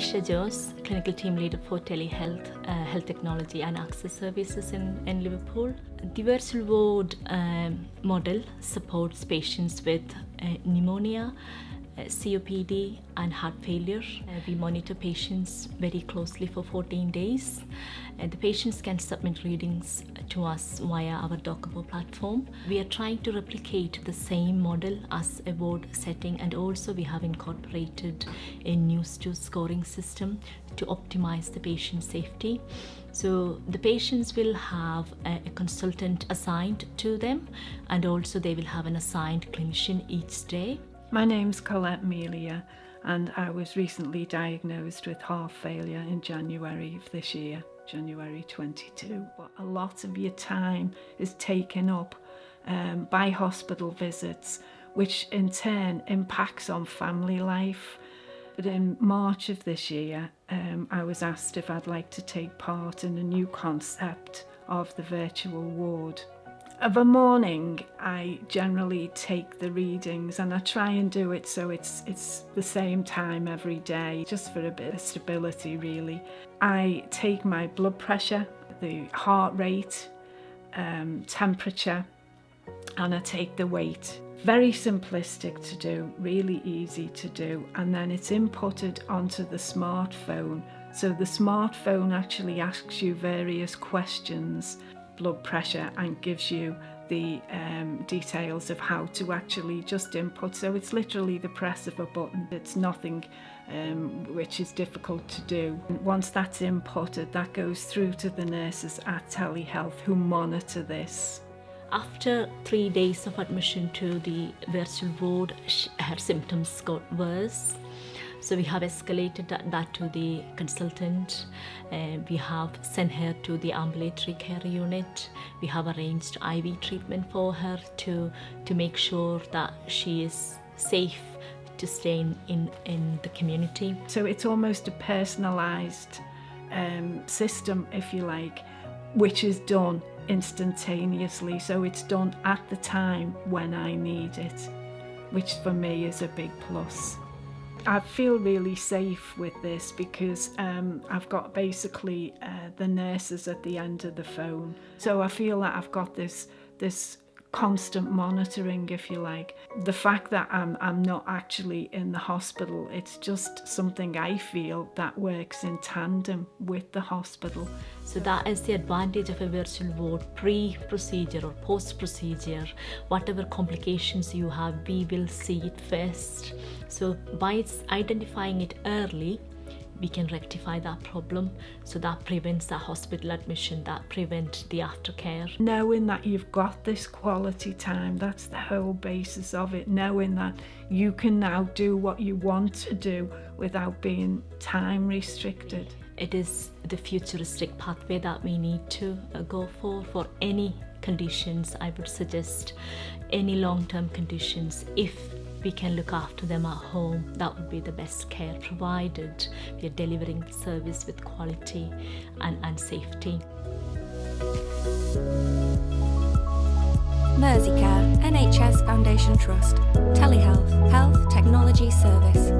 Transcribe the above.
Anisha Jose, Clinical Team Leader for Telehealth, uh, Health Technology and Access Services in, in Liverpool. The virtual ward um, model supports patients with uh, pneumonia, COPD and heart failure. Uh, we monitor patients very closely for 14 days. Uh, the patients can submit readings to us via our Docobo platform. We are trying to replicate the same model as a ward setting and also we have incorporated a NEWS2 scoring system to optimize the patient safety. So the patients will have a, a, consultant assigned to them and also they will have an assigned clinician each day. My name's Colette Melia and I was recently diagnosed with heart failure in January of this year, January 22. But a lot of your time is taken up um, by hospital visits, which in turn impacts on family life. But in March of this year, um, I was asked if I'd like to take part in a new concept of the virtual ward of a morning I generally take the readings and I try and do it so it's it's the same time every day just for a bit of stability really. I take my blood pressure, the heart rate, um, temperature and I take the weight. Very simplistic to do, really easy to do and then it's inputted onto the smartphone So the smartphone actually asks you various questions blood pressure and gives you the um, details of how to actually just input. So it's literally the press of a button. It's nothing um, which is difficult to do. And once that's inputted, that goes through to the nurses at telehealth who monitor this. After three days of admission to the virtual ward, her symptoms got worse. So we have escalated that, that to the consultant. Uh, we have sent her to the ambulatory care unit. We have arranged IV treatment for her to, to make sure that she is safe to stay in, in, in the community. So it's almost a personalised um, system, if you like, which is done instantaneously. So it's done at the time when I need it, which for me is a big plus. I feel really safe with this because um, I've got basically uh, the nurses at the end of the phone. So I feel that I've got this this constant monitoring, if you like. The fact that I'm, I'm not actually in the hospital, it's just something I feel that works in tandem with the hospital. So that is the advantage of a virtual ward pre-procedure or post-procedure. Whatever complications you have, we will see it first. So by identifying it early, we can rectify that problem. So that prevents that hospital admission that prevent the aftercare. Knowing that you've got this quality time that's the whole basis of it. Knowing that you can now do what you want to do without being time restricted. It is the futuristic pathway that we need to uh, go for for any conditions i would suggest. Any long-term conditions if we can look after them at home. That would be the best care provided. We are delivering the service with quality and, and safety. Mersey Care NHS Foundation Trust Telehealth Health Technology Service